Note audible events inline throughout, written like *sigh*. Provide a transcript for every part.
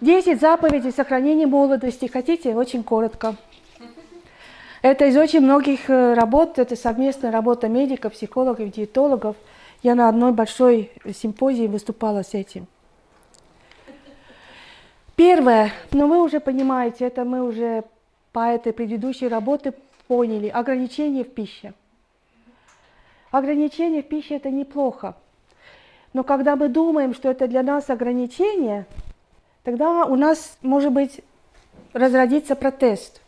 10 заповедей сохранения молодости. Хотите? Очень коротко. Это из очень многих э, работ, это совместная работа медиков, психологов, диетологов. Я на одной большой симпозии выступала с этим. Первое, ну вы уже понимаете, это мы уже по этой предыдущей работе поняли, ограничение в пище. Ограничение в пище – это неплохо. Но когда мы думаем, что это для нас ограничение, тогда у нас, может быть, разродится протест.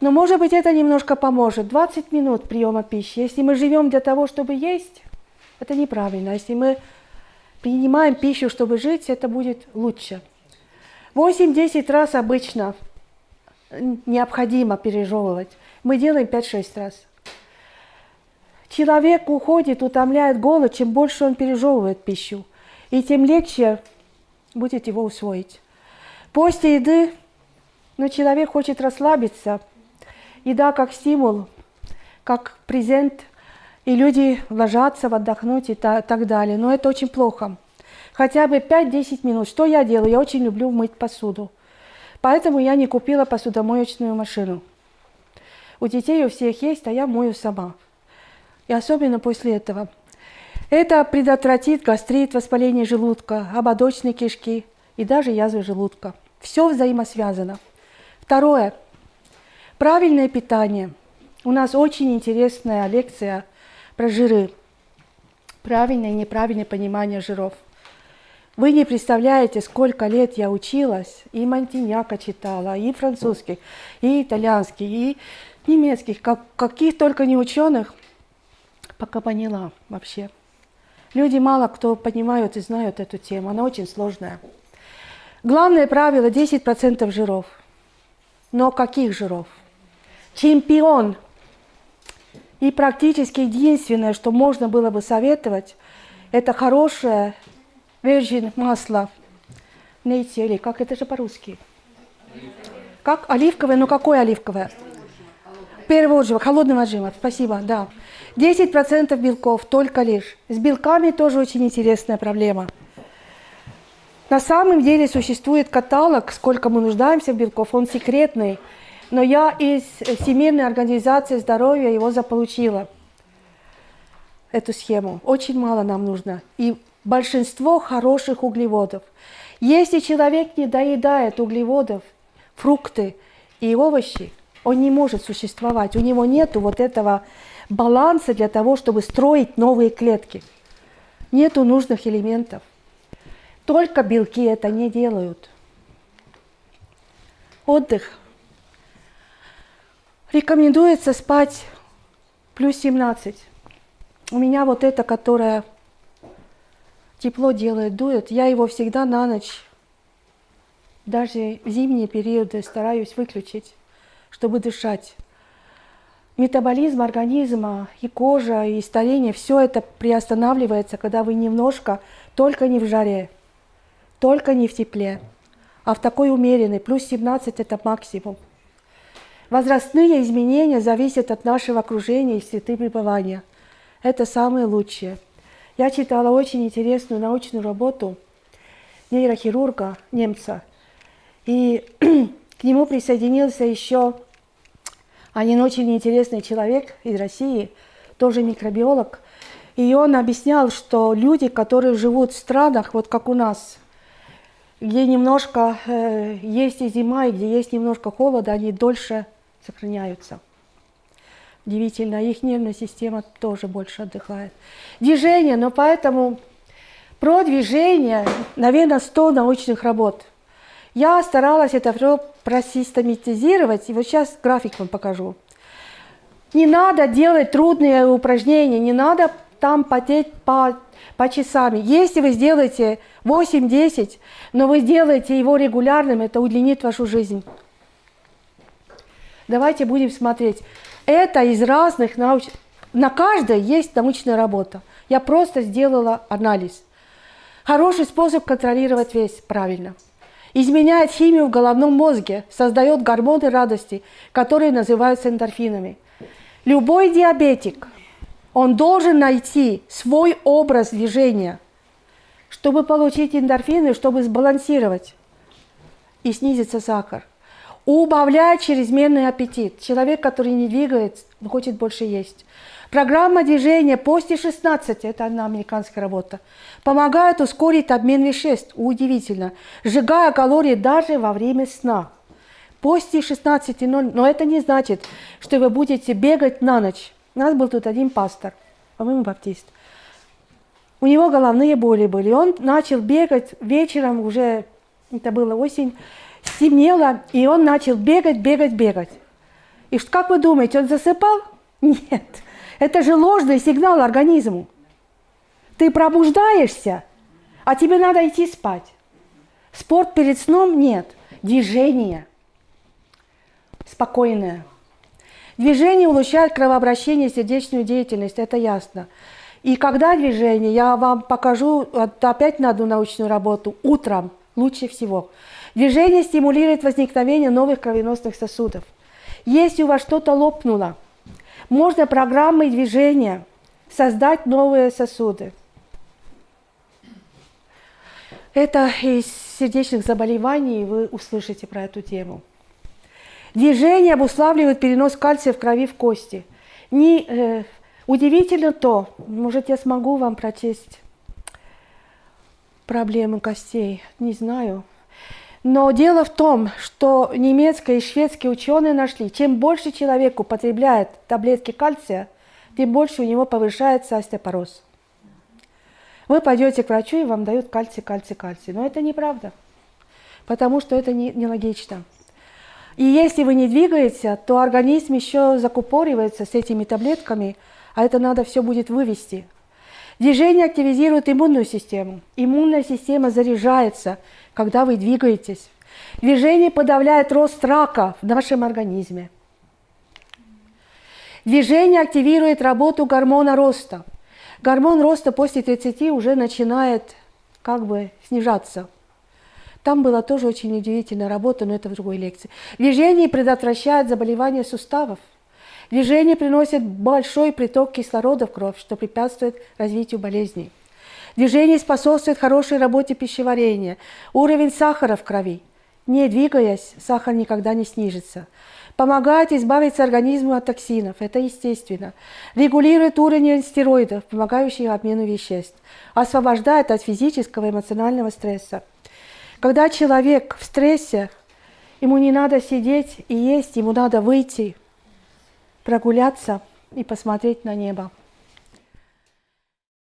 Но, может быть, это немножко поможет. 20 минут приема пищи. Если мы живем для того, чтобы есть, это неправильно. Если мы принимаем пищу, чтобы жить, это будет лучше. 8-10 раз обычно необходимо пережевывать. Мы делаем 5-6 раз. Человек уходит, утомляет голод, чем больше он пережевывает пищу, и тем легче будет его усвоить. После еды, но человек хочет расслабиться. Еда как стимул, как презент, и люди ложатся отдохнуть и так далее. Но это очень плохо хотя бы 5-10 минут. Что я делаю? Я очень люблю мыть посуду. Поэтому я не купила посудомоечную машину. У детей у всех есть, а я мою сама. И особенно после этого. Это предотвратит гастрит, воспаление желудка, ободочной кишки и даже язвы желудка. Все взаимосвязано. Второе. Правильное питание. У нас очень интересная лекция про жиры. Правильное и неправильное понимание жиров. Вы не представляете, сколько лет я училась, и Монтиньяка читала, и французских, и итальянских, и немецких, как, каких только не ученых, пока поняла вообще. Люди мало кто понимают и знают эту тему, она очень сложная. Главное правило 10% жиров. Но каких жиров? Чемпион. И практически единственное, что можно было бы советовать, это хорошее virgin масло, нейти или как это же по-русски? Как оливковое, но какое оливковое? Первого отжима, холодного отжима, спасибо, да. 10% белков только лишь. С белками тоже очень интересная проблема. На самом деле существует каталог, сколько мы нуждаемся в белков, он секретный. Но я из Всемирной организации здоровья его заполучила, эту схему. Очень мало нам нужно. И большинство хороших углеводов. Если человек не доедает углеводов, фрукты и овощи, он не может существовать. У него нет вот этого баланса для того, чтобы строить новые клетки. Нету нужных элементов. Только белки это не делают. Отдых. Рекомендуется спать плюс 17. У меня вот это, которая тепло делает, дует, я его всегда на ночь, даже в зимние периоды стараюсь выключить, чтобы дышать. Метаболизм организма и кожа, и старение, все это приостанавливается, когда вы немножко, только не в жаре, только не в тепле, а в такой умеренной, плюс 17 это максимум. Возрастные изменения зависят от нашего окружения и среды пребывания. Это самое лучшее. Я читала очень интересную научную работу нейрохирурга немца. И *clears throat* к нему присоединился еще один очень интересный человек из России, тоже микробиолог. И он объяснял, что люди, которые живут в странах, вот как у нас, где немножко э, есть и зима, и где есть немножко холода, они дольше сохраняются. Удивительно, их нервная система тоже больше отдыхает. Движение, но поэтому про движение, наверное, 100 научных работ. Я старалась это все просистематизировать, и вот сейчас график вам покажу. Не надо делать трудные упражнения, не надо там потеть по, по часами. Если вы сделаете 8-10, но вы сделаете его регулярным, это удлинит вашу жизнь. Давайте будем смотреть. Это из разных науч... На каждой есть научная работа. Я просто сделала анализ. Хороший способ контролировать вес правильно. Изменяет химию в головном мозге, создает гормоны радости, которые называются эндорфинами. Любой диабетик, он должен найти свой образ движения, чтобы получить эндорфины, чтобы сбалансировать. и снизится сахар. Убавляет чрезмерный аппетит. Человек, который не двигается, хочет больше есть. Программа движения после 16, это одна американская работа, помогает ускорить обмен веществ. Удивительно. Сжигая калории даже во время сна. После 16.00, но это не значит, что вы будете бегать на ночь. У нас был тут один пастор, по-моему, баптист. У него головные боли были. Он начал бегать вечером, уже это была осень, стемнело, и он начал бегать, бегать, бегать. И как вы думаете, он засыпал? *laughs* Нет. Это же ложный сигнал организму. Ты пробуждаешься, а тебе надо идти спать. Спорт перед сном нет. Движение. Спокойное. Движение улучшает кровообращение сердечную деятельность, это ясно. И когда движение, я вам покажу опять на одну научную работу, утром лучше всего. Движение стимулирует возникновение новых кровеносных сосудов. Если у вас что-то лопнуло, можно программой движения создать новые сосуды. Это из сердечных заболеваний, вы услышите про эту тему. Движение обуславливает перенос кальция в крови в кости. Не, э, удивительно то, может я смогу вам прочесть проблемы костей, не знаю. Но дело в том, что немецкие и шведские ученые нашли, чем больше человек употребляет таблетки кальция, тем больше у него повышается остеопороз. Вы пойдете к врачу, и вам дают кальций, кальций, кальций. Но это неправда, потому что это не, нелогично. И если вы не двигаете, то организм еще закупоривается с этими таблетками, а это надо все будет вывести. Движение активизирует иммунную систему. Иммунная система заряжается – когда вы двигаетесь. Движение подавляет рост рака в нашем организме. Движение активирует работу гормона роста. Гормон роста после 30 уже начинает как бы снижаться. Там была тоже очень удивительная работа, но это в другой лекции. Движение предотвращает заболевания суставов. Движение приносит большой приток кислорода в кровь, что препятствует развитию болезней. Движение способствует хорошей работе пищеварения. Уровень сахара в крови. Не двигаясь, сахар никогда не снижится. Помогает избавиться организму от токсинов, это естественно. Регулирует уровень стероидов, помогающих обмену веществ. Освобождает от физического и эмоционального стресса. Когда человек в стрессе, ему не надо сидеть и есть, ему надо выйти, прогуляться и посмотреть на небо.